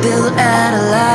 built out a life.